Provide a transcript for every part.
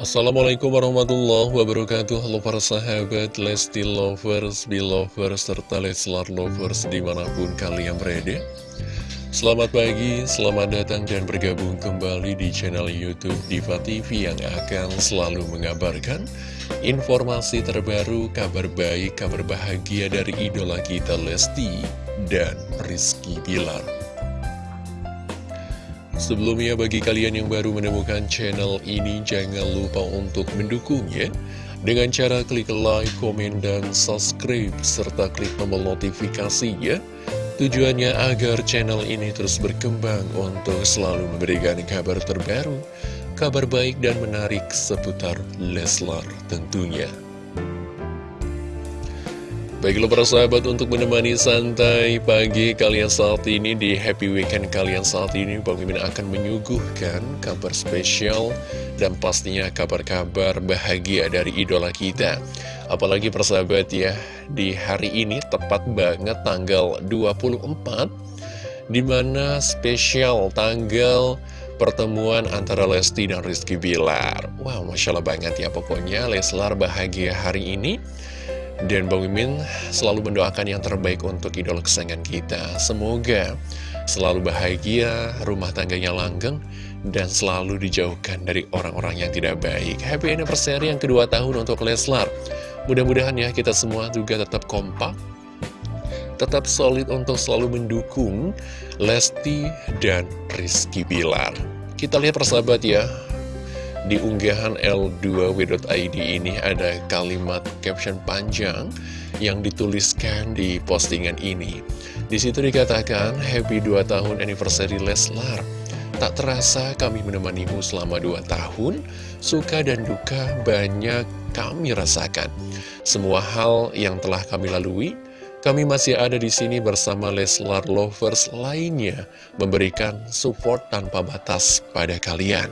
Assalamualaikum warahmatullahi wabarakatuh. Halo para sahabat Lesti Lovers, Belovers, serta Leslar Lovers di mana pun kalian berada. Selamat pagi, selamat datang dan bergabung kembali di channel Youtube Diva TV yang akan selalu mengabarkan informasi terbaru, kabar baik, kabar bahagia dari idola kita Lesti dan Rizky Bilar Sebelumnya bagi kalian yang baru menemukan channel ini jangan lupa untuk mendukungnya dengan cara klik like, komen, dan subscribe serta klik tombol notifikasinya Tujuannya agar channel ini terus berkembang untuk selalu memberikan kabar terbaru, kabar baik dan menarik seputar Leslar tentunya. Baiklah para sahabat untuk menemani santai pagi kalian saat ini di happy weekend kalian saat ini Bang Mimin akan menyuguhkan kabar spesial dan pastinya kabar-kabar bahagia dari idola kita. Apalagi para sahabat ya di hari ini tepat banget tanggal 24 Di mana spesial tanggal pertemuan antara Lesti dan Rizky Bilar. Wow Masya Allah banget ya pokoknya Leslar bahagia hari ini dan Bang Mimin selalu mendoakan yang terbaik untuk idola kesayangan kita. Semoga selalu bahagia, rumah tangganya langgeng, dan selalu dijauhkan dari orang-orang yang tidak baik. Happy anniversary yang kedua tahun untuk Leslar. Mudah-mudahan ya kita semua juga tetap kompak, tetap solid untuk selalu mendukung Lesti dan Rizky Bilar. Kita lihat persahabat ya, di unggahan L2W.id ini ada kalimat caption panjang yang dituliskan di postingan ini. Di situ dikatakan, Happy 2 tahun anniversary Leslar. Tak terasa kami menemanimu selama 2 tahun, suka dan duka banyak kami rasakan. Semua hal yang telah kami lalui, kami masih ada di sini bersama Leslar Lovers lainnya, memberikan support tanpa batas pada kalian.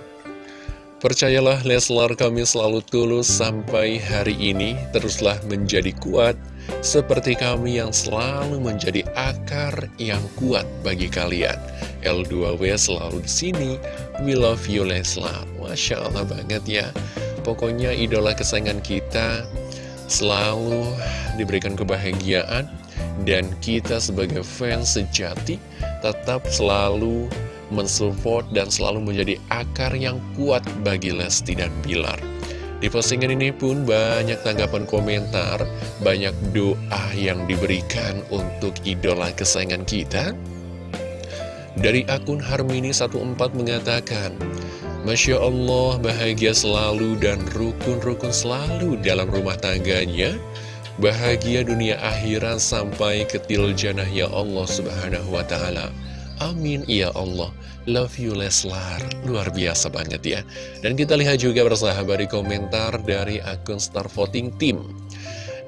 Percayalah Leslar kami selalu tulus sampai hari ini teruslah menjadi kuat seperti kami yang selalu menjadi akar yang kuat bagi kalian. L2W selalu di sini. We love you Leslar. Masya Allah banget ya. Pokoknya idola kesayangan kita selalu diberikan kebahagiaan dan kita sebagai fans sejati tetap selalu mensupport dan selalu menjadi akar yang kuat bagi Lesti dan Bilar. Di postingan ini pun banyak tanggapan komentar, banyak doa yang diberikan untuk idola kesayangan kita. Dari akun Harmini14 mengatakan, Masya Allah bahagia selalu dan rukun-rukun selalu dalam rumah tangganya, bahagia dunia akhirat sampai ketil janah ya Allah subhanahu wa ta'ala. Amin. Ya Allah. Love you Leslar. Luar biasa banget ya. Dan kita lihat juga bersahabat di komentar dari akun Star Voting Team.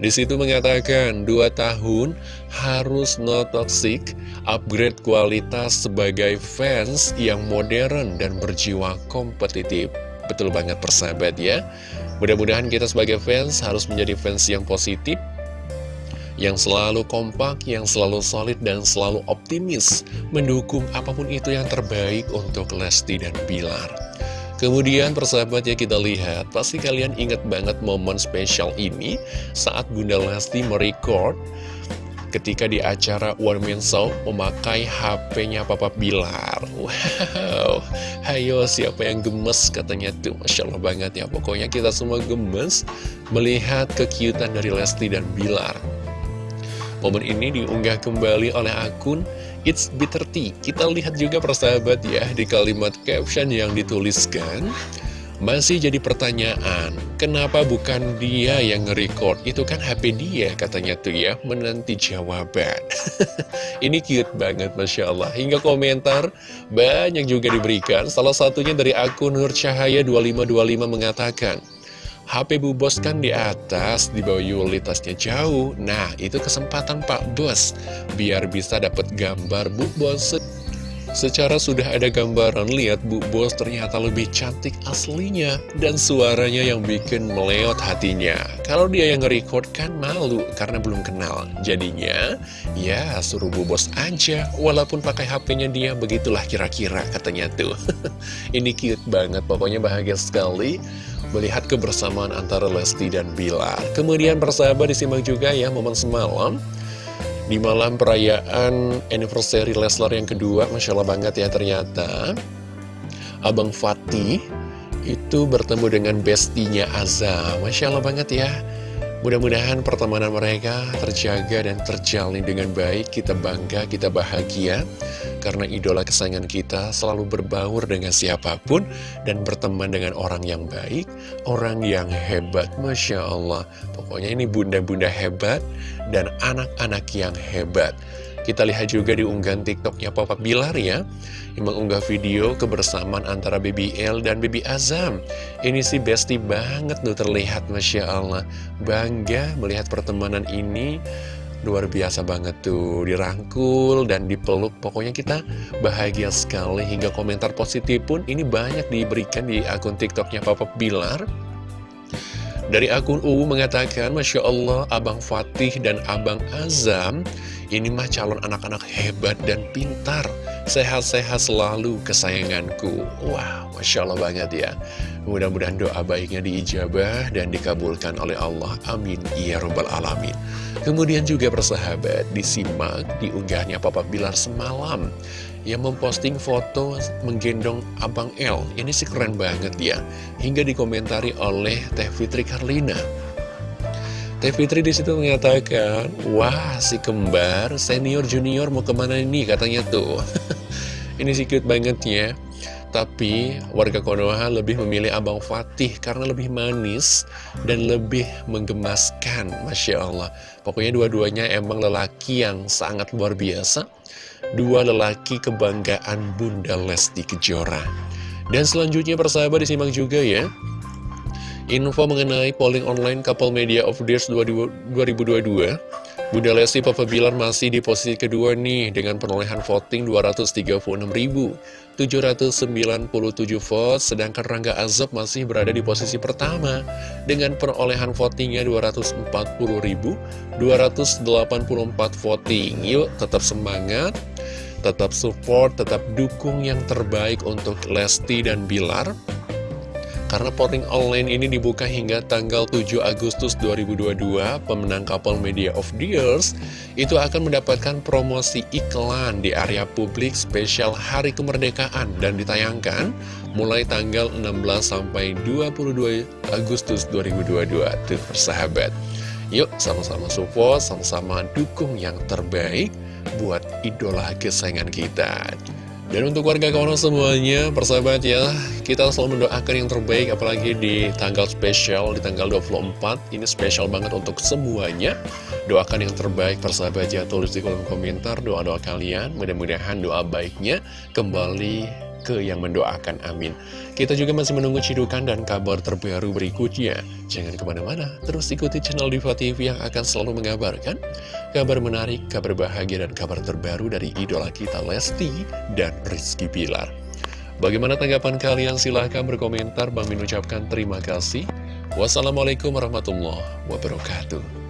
Di situ mengatakan, dua tahun harus no toxic, upgrade kualitas sebagai fans yang modern dan berjiwa kompetitif. Betul banget persahabat ya. Mudah-mudahan kita sebagai fans harus menjadi fans yang positif, yang selalu kompak, yang selalu solid, dan selalu optimis mendukung apa pun itu yang terbaik untuk Lesti dan Bilar. Kemudian persahabat ya kita lihat, pasti kalian ingat banget momen spesial ini saat Bunda Lesti merecord ketika di acara One Man Show memakai HP-nya Papa Bilar. Wow, hayo siapa yang gemes katanya tuh, Masya Allah banget ya. Pokoknya kita semua gemes melihat kekiutan dari Lesti dan Bilar. Momen ini diunggah kembali oleh akun It's Bitter Tea. Kita lihat juga persahabat ya di kalimat caption yang dituliskan. Masih jadi pertanyaan, kenapa bukan dia yang nge-record? Itu kan HP dia katanya tuh ya, menanti jawaban. Ini cute banget, Masya Allah. Hingga komentar banyak juga diberikan. Salah satunya dari akun Nur Cahaya 2525 mengatakan, HP Bu Bos kan di atas, di bawah yulitasnya jauh. Nah, itu kesempatan Pak Bos, biar bisa dapat gambar Bu Bos. Secara sudah ada gambaran, lihat Bu Bos ternyata lebih cantik aslinya, dan suaranya yang bikin meleot hatinya. Kalau dia yang nge-record kan malu, karena belum kenal. Jadinya, ya suruh Bu Bos aja, walaupun pakai HP-nya dia, begitulah kira-kira katanya tuh. Ini cute banget, pokoknya bahagia sekali melihat kebersamaan antara Lesti dan Bilar. Kemudian persahabat disimak juga ya momen semalam. Di malam perayaan anniversary Leslar yang kedua, Masya Allah banget ya ternyata. Abang Fatih itu bertemu dengan bestinya Azam Masya Allah banget ya Mudah-mudahan pertemanan mereka terjaga dan terjalin dengan baik Kita bangga, kita bahagia Karena idola kesayangan kita selalu berbaur dengan siapa pun Dan berteman dengan orang yang baik Orang yang hebat Masya Allah. Pokoknya ini bunda-bunda hebat Dan anak-anak yang hebat kita lihat juga di unggahan tiktoknya Papa Bilar ya. Yang mengunggah video kebersamaan antara Baby L dan Baby Azam. Ini sih bestie banget tuh terlihat Masya Allah. Bangga melihat pertemanan ini. Luar biasa banget tuh. Dirangkul dan dipeluk. Pokoknya kita bahagia sekali Hingga komentar positif pun ini banyak diberikan di akun tiktoknya Papa Bilar dari akun UU mengatakan, Masya Allah, Abang Fatih dan Abang Azam ini mah calon anak-anak hebat dan pintar Sehat-sehat selalu kesayanganku. Wow, Masya Allah banget ya. Mudah-mudahan doa baiknya diijabah dan dikabulkan oleh Allah. Amin. Ya Rabbal Alamin. Kemudian juga persahabat disimak diunggahnya Papa Bilar semalam. Yang memposting foto menggendong Abang L Ini sih keren banget ya. Hingga dikomentari oleh Teh Fitri Karlina. Teh Fitri di situ mengatakan, wah si kembar senior junior mau ke mana ini? katanya tuh. ini sih cute banget ya. Tapi warga Konoha lebih memilih Abang Fatih karena lebih manis dan lebih menggemaskan, Masya Allah. Pokoknya dua-duanya emang lelaki yang sangat luar biasa. Dua lelaki kebanggaan Bunda Lesti Kejora. Dan selanjutnya persahabat disimak juga ya. Info mengenai polling online Couple Media of the Year 2022 Bunda Lesti Papa Bilar masih di posisi kedua nih dengan perolehan voting 236.797 vote sedangkan Rangga Azab masih berada di posisi pertama dengan perolehan votingnya 240.284 voting. Yuk tetap semangat tetap support, tetap dukung yang terbaik untuk Lesti dan Bilar karena voting online ini dibuka hingga tanggal 7 Agustus 2022, pemenang couple Media of the Years itu akan mendapatkan promosi iklan di area publik spesial Hari Kemerdekaan dan ditayangkan mulai tanggal 16 sampai 22 Agustus 2022. Tuh, persahabat. Yuk, sama-sama support, sama-sama dukung yang terbaik buat idola kesayangan kita. Dan untuk warga kawan semuanya, persahabat ya, kita selalu mendoakan yang terbaik, apalagi di tanggal spesial, di tanggal 24, ini spesial banget untuk semuanya. Doakan yang terbaik, persahabat ya, tulis di kolom komentar doa-doa kalian, mudah-mudahan doa baiknya kembali ke yang mendoakan, amin. Kita juga masih menunggu cidukan dan kabar terbaru berikutnya. Jangan ke mana-mana, terus ikuti channel Diva TV yang akan selalu mengabarkan kabar menarik, kabar bahagia, dan kabar terbaru dari idola kita Lesti dan Rizky Pilar. Bagaimana tanggapan kalian? Silahkan berkomentar. Bang Min ucapkan terima kasih. Wassalamualaikum warahmatullahi wabarakatuh.